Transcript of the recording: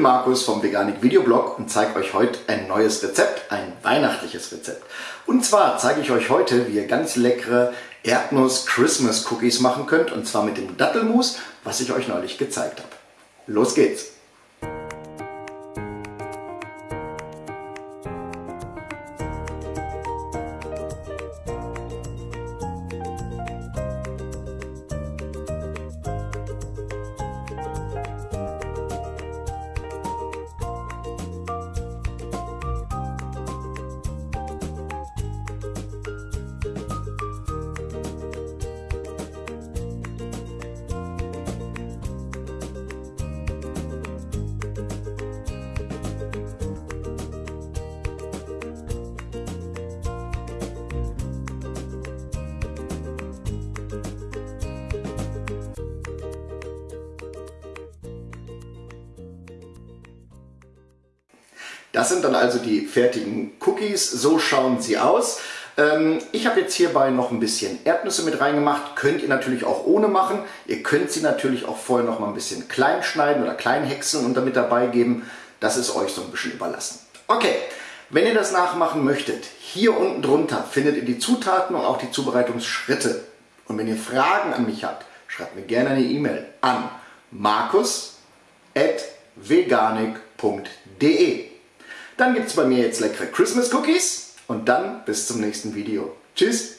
Markus vom Veganik Videoblog und zeige euch heute ein neues Rezept, ein weihnachtliches Rezept. Und zwar zeige ich euch heute, wie ihr ganz leckere Erdnuss Christmas Cookies machen könnt und zwar mit dem Dattelmus, was ich euch neulich gezeigt habe. Los geht's! Das sind dann also die fertigen Cookies, so schauen sie aus. Ähm, ich habe jetzt hierbei noch ein bisschen Erdnüsse mit reingemacht, könnt ihr natürlich auch ohne machen. Ihr könnt sie natürlich auch vorher noch mal ein bisschen klein schneiden oder klein häckseln und damit dabei geben. Das ist euch so ein bisschen überlassen. Okay, wenn ihr das nachmachen möchtet, hier unten drunter findet ihr die Zutaten und auch die Zubereitungsschritte. Und wenn ihr Fragen an mich habt, schreibt mir gerne eine E-Mail an markus.veganik.de dann gibt es bei mir jetzt leckere Christmas Cookies und dann bis zum nächsten Video. Tschüss!